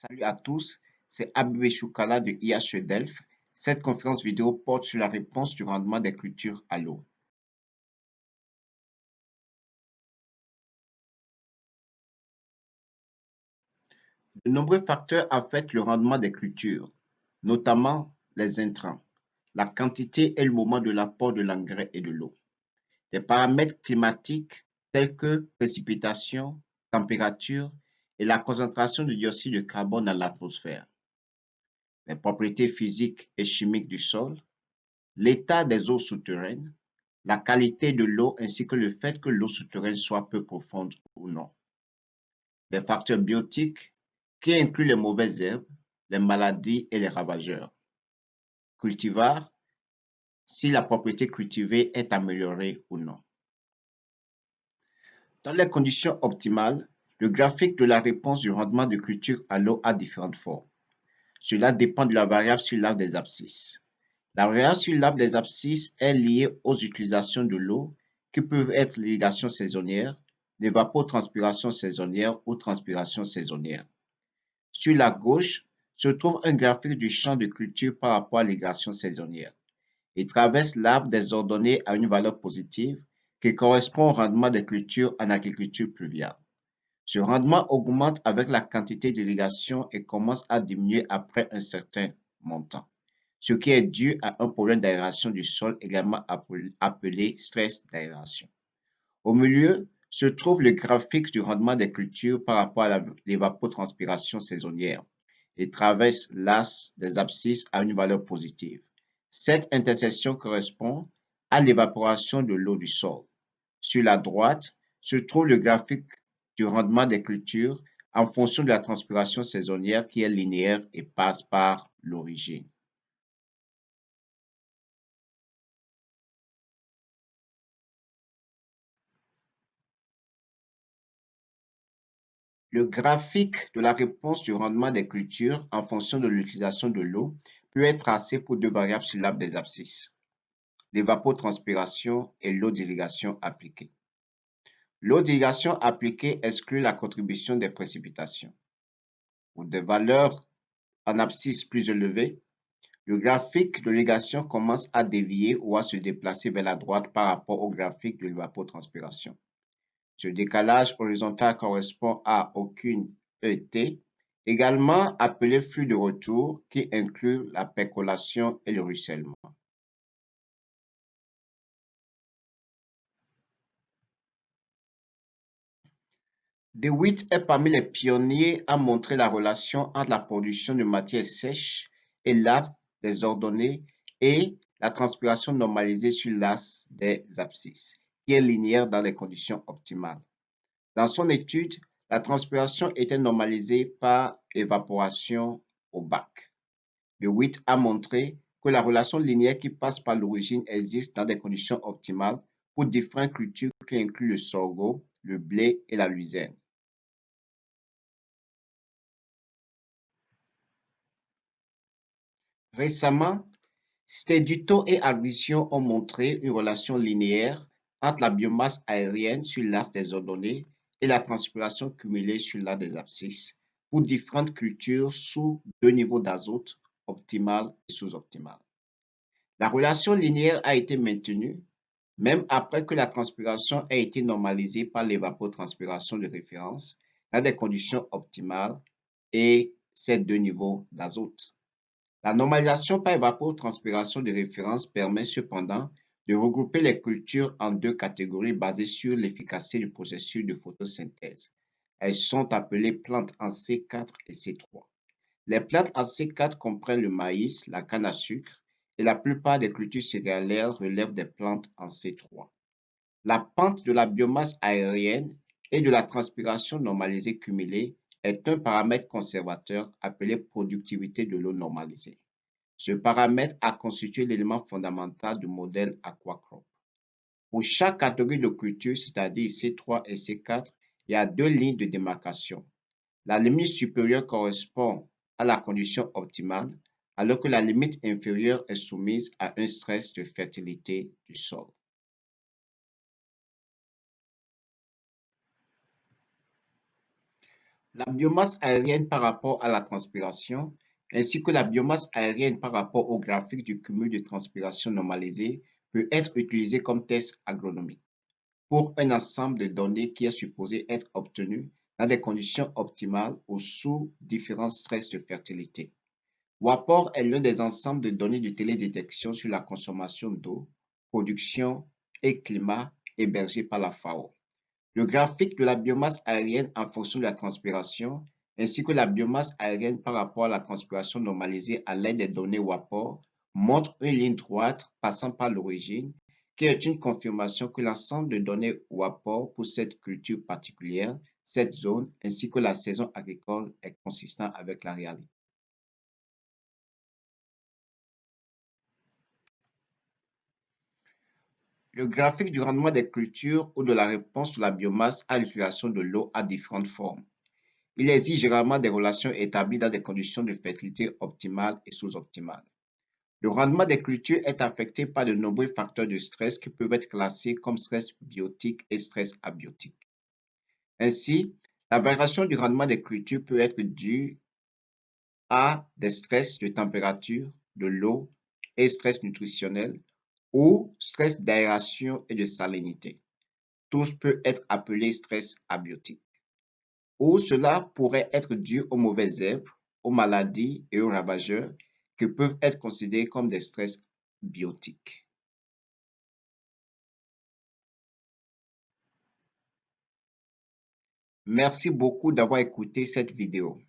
Salut à tous, c'est Abibé Choukala de IHE Delft. Cette conférence vidéo porte sur la réponse du rendement des cultures à l'eau. De nombreux facteurs affectent le rendement des cultures, notamment les intrants, la quantité et le moment de l'apport de l'engrais et de l'eau. Des paramètres climatiques tels que précipitations, température et la concentration de dioxyde de carbone dans l'atmosphère, les propriétés physiques et chimiques du sol, l'état des eaux souterraines, la qualité de l'eau ainsi que le fait que l'eau souterraine soit peu profonde ou non. Les facteurs biotiques qui incluent les mauvaises herbes, les maladies et les ravageurs. Cultivar, si la propriété cultivée est améliorée ou non. Dans les conditions optimales, le graphique de la réponse du rendement de culture à l'eau a différentes formes. Cela dépend de la variable sur l'arbre des abscisses. La variable sur l'arbre des abscisses est liée aux utilisations de l'eau qui peuvent être l'irrigation saisonnière, l'évapotranspiration saisonnière ou transpiration saisonnière. Sur la gauche se trouve un graphique du champ de culture par rapport à l'irrigation saisonnière. Il traverse l'arbre des ordonnées à une valeur positive qui correspond au rendement des cultures en agriculture pluviale. Ce rendement augmente avec la quantité d'irrigation et commence à diminuer après un certain montant, ce qui est dû à un problème d'aération du sol également appelé stress d'aération. Au milieu se trouve le graphique du rendement des cultures par rapport à l'évapotranspiration saisonnière et traverse l'as des abscisses à une valeur positive. Cette intersection correspond à l'évaporation de l'eau du sol. Sur la droite se trouve le graphique rendement des cultures en fonction de la transpiration saisonnière qui est linéaire et passe par l'origine. Le graphique de la réponse du rendement des cultures en fonction de l'utilisation de l'eau peut être tracé pour deux variables sur l'arbre des abscisses, l'évapotranspiration et l'eau d'irrigation appliquée. L'eau d'irrigation appliquée exclut la contribution des précipitations. Pour des valeurs en abscisse plus élevées, le graphique de l'irrigation commence à dévier ou à se déplacer vers la droite par rapport au graphique de l'évapotranspiration. Ce décalage horizontal correspond à aucune ET, également appelé flux de retour qui inclut la percolation et le ruissellement. DeWitt est parmi les pionniers à montrer la relation entre la production de matières sèches et l'axe des ordonnées et la transpiration normalisée sur l'axe des abscisses, qui est linéaire dans les conditions optimales. Dans son étude, la transpiration était normalisée par évaporation au bac. DeWitt a montré que la relation linéaire qui passe par l'origine existe dans des conditions optimales pour différentes cultures qui incluent le sorgho, le blé et la luzerne. Récemment, Steduto et Agvision ont montré une relation linéaire entre la biomasse aérienne sur l'axe des ordonnées et la transpiration cumulée sur l'axe des abscisses pour différentes cultures sous deux niveaux d'azote, optimal et sous-optimal. La relation linéaire a été maintenue même après que la transpiration ait été normalisée par l'évapotranspiration de référence dans des conditions optimales et ces deux niveaux d'azote. La normalisation par évapotranspiration de référence permet cependant de regrouper les cultures en deux catégories basées sur l'efficacité du processus de photosynthèse. Elles sont appelées plantes en C4 et C3. Les plantes en C4 comprennent le maïs, la canne à sucre et la plupart des cultures céréalières relèvent des plantes en C3. La pente de la biomasse aérienne et de la transpiration normalisée cumulée est un paramètre conservateur appelé productivité de l'eau normalisée. Ce paramètre a constitué l'élément fondamental du modèle Aquacrop. Pour chaque catégorie de culture, c'est-à-dire C3 et C4, il y a deux lignes de démarcation. La limite supérieure correspond à la condition optimale, alors que la limite inférieure est soumise à un stress de fertilité du sol. La biomasse aérienne par rapport à la transpiration, ainsi que la biomasse aérienne par rapport au graphique du cumul de transpiration normalisé peut être utilisée comme test agronomique pour un ensemble de données qui est supposé être obtenu dans des conditions optimales ou sous différents stress de fertilité. WAPOR est l'un des ensembles de données de télédétection sur la consommation d'eau, production et climat hébergés par la FAO. Le graphique de la biomasse aérienne en fonction de la transpiration ainsi que la biomasse aérienne par rapport à la transpiration normalisée à l'aide des données WAPOR montre une ligne droite passant par l'origine qui est une confirmation que l'ensemble de données WAPOR pour cette culture particulière, cette zone ainsi que la saison agricole est consistant avec la réalité. Le graphique du rendement des cultures ou de la réponse sur la biomasse à l'utilisation de l'eau a différentes formes. Il existe généralement des relations établies dans des conditions de fertilité optimales et sous-optimales. Le rendement des cultures est affecté par de nombreux facteurs de stress qui peuvent être classés comme stress biotique et stress abiotique. Ainsi, la variation du rendement des cultures peut être due à des stress de température, de l'eau et stress nutritionnel ou stress d'aération et de salinité. Tous peuvent être appelés stress abiotiques. Ou cela pourrait être dû aux mauvaises herbes, aux maladies et aux ravageurs qui peuvent être considérés comme des stress biotiques. Merci beaucoup d'avoir écouté cette vidéo.